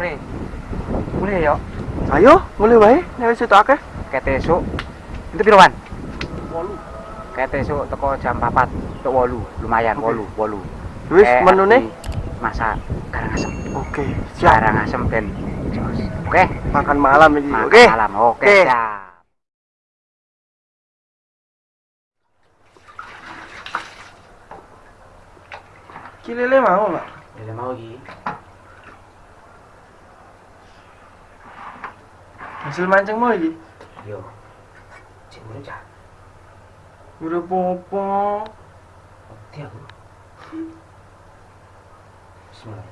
sore. Boleh ya? Ayo, mulai wae. Nek wis akeh. Kete esuk. Itu piro, Wan? 8. Kete esuk teko jam 4 tok 8. Lumayan Oke. 8, 8. Wis menune. masak garang asem. Oke, siap. Garang asem ben jos. Oke. Makan malam. Makan Oke. Malam. Oke, Oke. siap. Kilele mau, Pak. Ya mau iki. Hasil mancing mau iki. Yo. Cek mulu cah. Udah popo. Oke aku. Bismillah.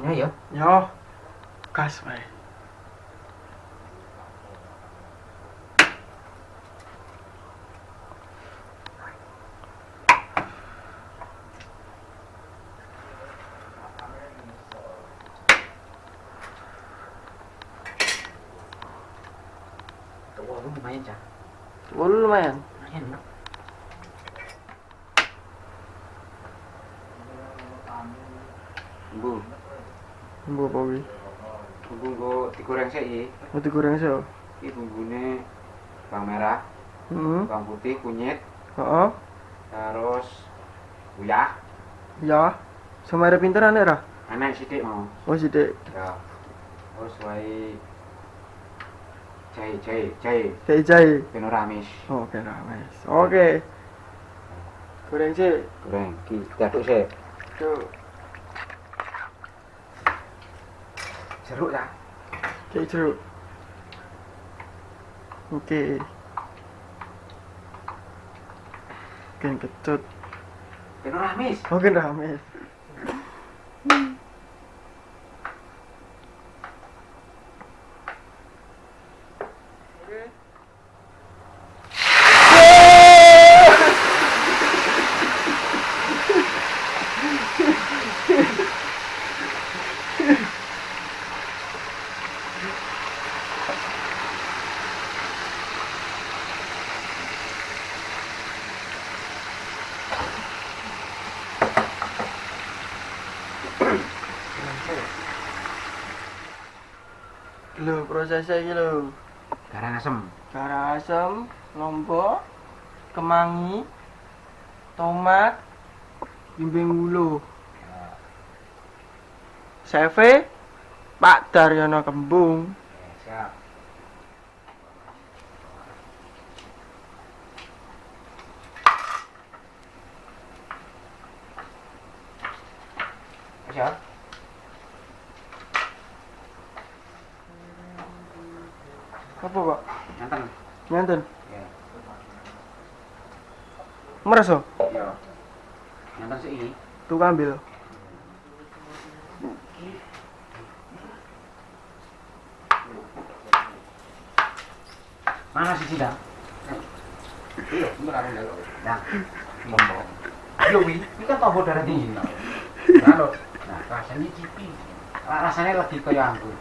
Ini ya. Yo. Gas wae. Bu, Bumbu apa wi? bumbu nggo digoreng sik iki. Mau digoreng so. Iki bumbune bawang merah, Hmm. bawang putih, kunyit, Heeh. terus uyah, Ya. Sama ada pinteran ya, Ra? enek sithik mau. Oh, sithik. Ya. Terus wae jahe, jahe, jahe, Kayak jahe. ben ora amis. Oh, wes. Oke. Goreng sih. Goreng, iki diaduk sik. Tuh. Jeruk ya. Kayak jeruk. Oke. Kan kecut. Ben ora amis. Oke, rame. Lho, prosesnya iki lho. Garang asem. Garang asem, lombok, kemangi, tomat, bimbing ulu. Seve, Pak Daryono Kembung. Siap. Siap. Apa, Pak? Nyanten. Nyanten. Ya. Merasa? Iya. Nyanten sik iki. Tuh ambil. Mana sih sidang? Iya, bener aku ndelok. Nah, ngomong. Yo wi, ini kan tombol darah tinggi. Lalu, nah rasanya cipi. Rasanya lagi kayak anggur.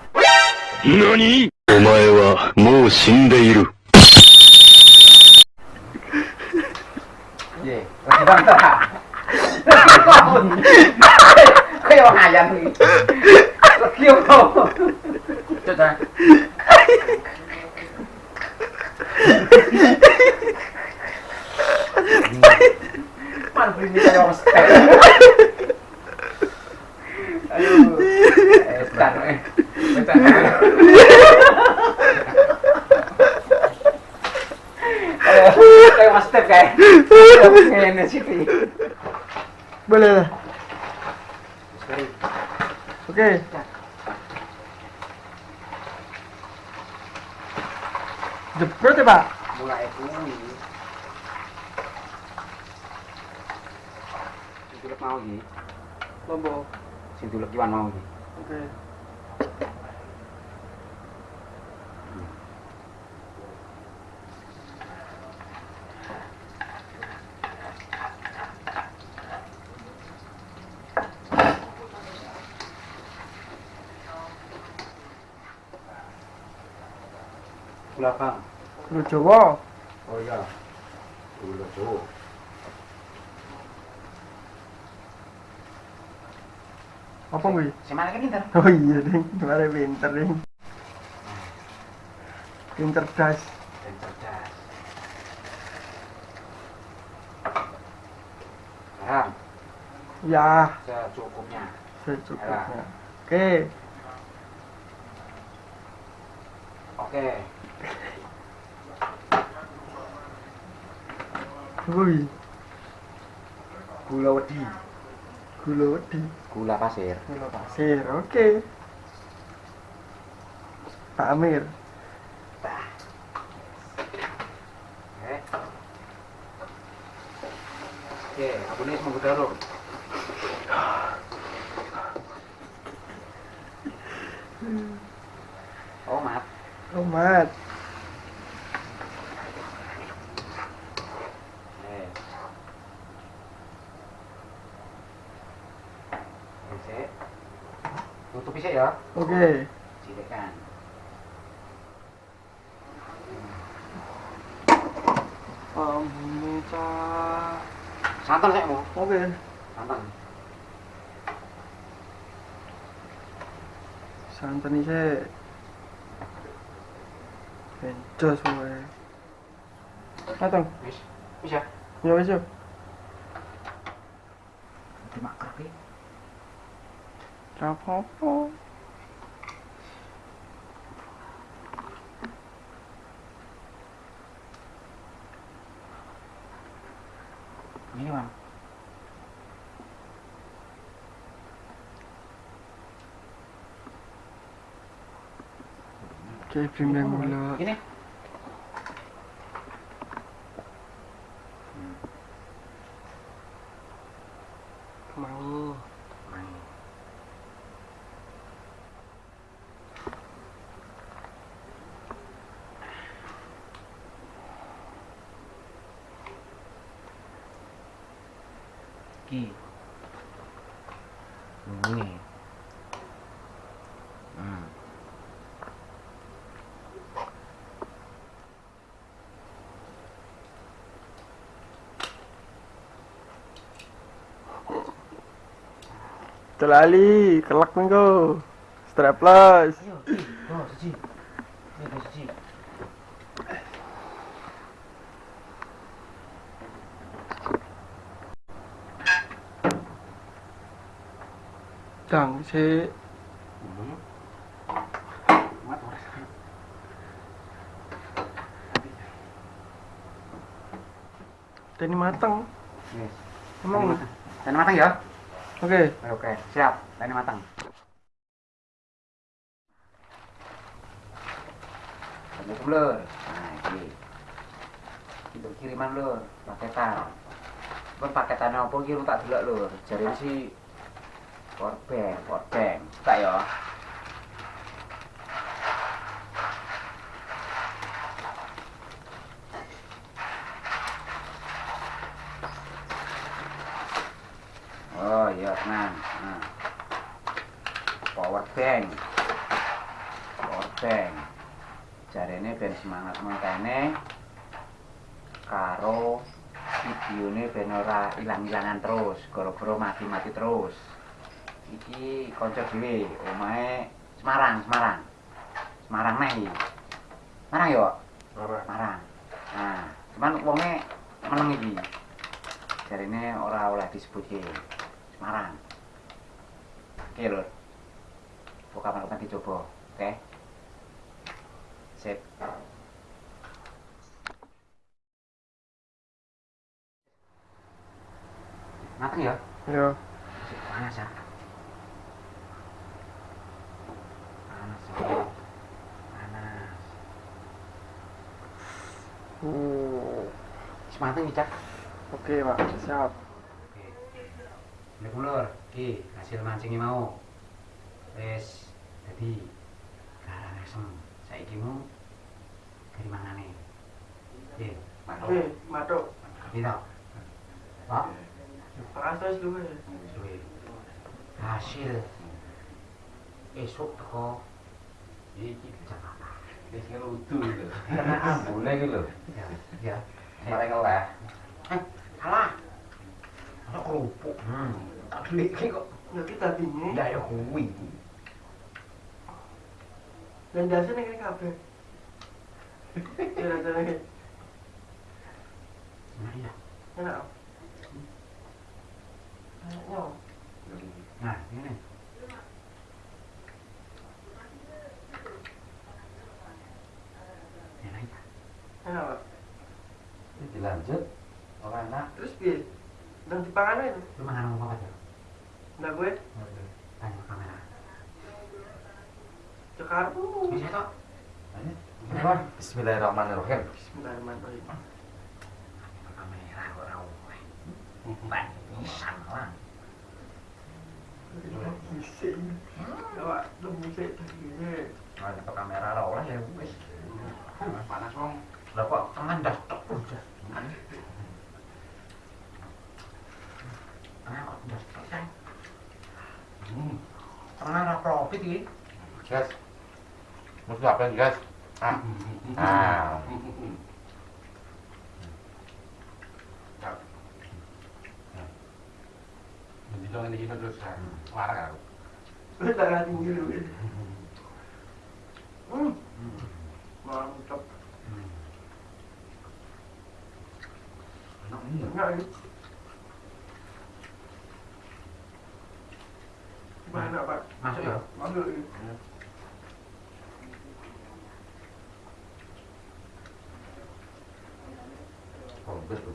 何お前はもう死んでいる。kayak mas step kayak. Sih. Boleh lah. Oke. Jebrot ya, Pak? mulai kuwi sing tulek mau iki Lombok. sing mau iki Oke. Bang Gula Jawa. oh iya gula jawa Apa kuwi? si mana kan pinter Oh iya, Ding. Mare pinter, Ding. Pinter das. dan cerdas garam Ya, secukupnya secukupnya. Oke. oke Wih, gula wedi gula wedi. gula pasir Gula pasir. Oke. Pak Amir. oke oke aku ini semua darung oh maaf Tomat. Eh. Oke. Tutup sih ya. Oke. Sidekan. Ambune cah. Santan sih mau. Oke. Santan. Santan iki. Bencos wae. Matang. Wis. Wis ya. Ya wis yo. Dimakrok iki. Ra apa-apa. Ini Bang. Oke, primbang mula. Ini. Mau. Ki. Ini. Hmm. Terlali, kelak minggu. Strapless. Ayo, Ki. Oh, siji. Ini siji. Dang, si. Tani matang. Yes. Emang. Dan matang ya? Oke. Oke, siap. Ini matang. Kamu blur. Nah, ini. Itu kiriman lur, paketan. Kan paketan apa ki tak delok lur. Jare si powerbank, powerbank. Tak ya. Oh iya tenang. Nah. Power bank. Power bank. Jarene ben semangat mengkene karo videone ben ora ilang-ilangan terus, gara-gara mati-mati terus. Iki kanca dhewe, omahe Semarang, Semarang. Semarang neh iki. Semarang yo, Marah. Semarang. Nah, cuman wonge meneng iki. Jarine ora oleh disebutke. Semarang. Oke lur. Kok kapan-kapan dicoba, oke? Sip. Mateng ya? Sip, panas ya? Panas ya? Panas. Wis mateng iki, Cak. Oke, Pak. Siap. Oke. Ini kulur, ki hasil mancingnya mau. Wes, jadi garang asem. Saiki mau dari mangane. Oke, matok. Oke, matuk. Ngerti tau? Pak, Panas dulu ya. suwe. Hasil esok teko iki Jakarta. Wis ngeludu gitu. Kena ambune iki lho. Ya, ya. Ngeleh. Eh, salah. Ada kerupuk. Hmm. Tak iki kok. Ya kita tinggi. Ya ya kuwi. Dan jasa nih kayak kabeh. Rasanya kayak Nah, iya. enak. Enaknya. Nah, ini. Enak ya. Enak Pak. Ini dilanjut. Ora enak. Terus piye? Dan dipangan itu. Lu makan apa aja? Enggak gue. Tanya kamera. Toh? Ayo. Bismillahirrahmanirrahim. Bismillahirrahmanirrahim. Kamera kok ora oleh. Mbak, pisan lah. Bisik. Awak lu musik nyetok kamera oleh ya wis. Panas wong. Lah kok tangan dah tek udah. pernah profit iki. gas. Mesti apa yang gas? Ah. Ah. Jadi kalau ini hidup terus kan aku. kalau kita nggak tinggi Edan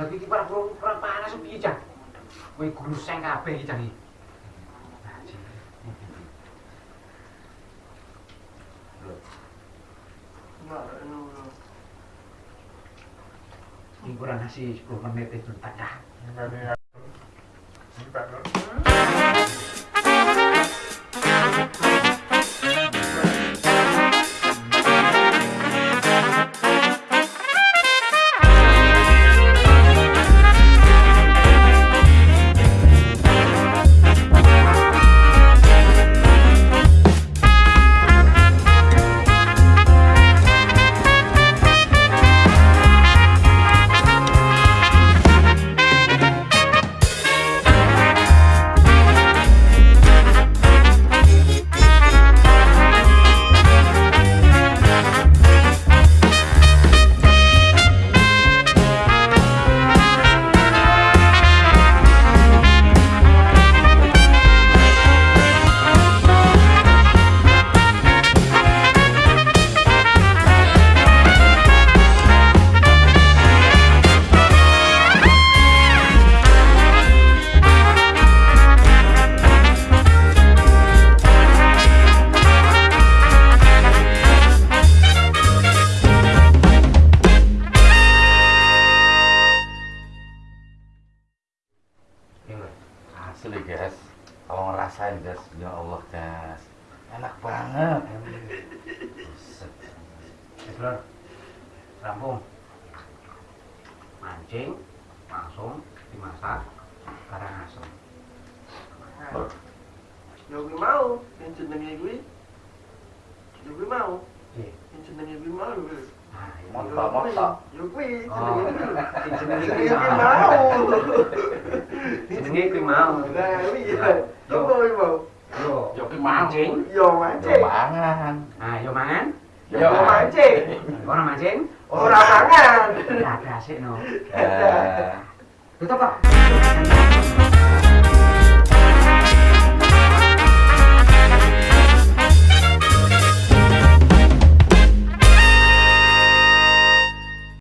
lagi iki para para panas piye cah? Gruseng kabeh iki cah. Nah, ini. Kurang nasi 10 menit itu tak dah. Your background. Guys. Kalau ngerasain guys, ya Allah guys. Enak banget. Buset. Lur. Rampung. Mancing langsung dimasak barang asem. Ya gue mau, yang jenenge gue. Ya gue mau, Iya. yang jenenge gue mau gue. Nah, Moto, gue, moto. Ya gue, Oh, jenenge gue. sing jenenge Jenenge iki gue mau. mau. Jenenge kuwi mau. Nah, iya. Coba gue mau. Yo, Yo ki mau. mancing. Yo Yo mancing. mangan. Nah, yo mangan. Yo Yo mancing. Ora mancing. Orang mangan. Ada asik no. Eh. Tutup, Pak.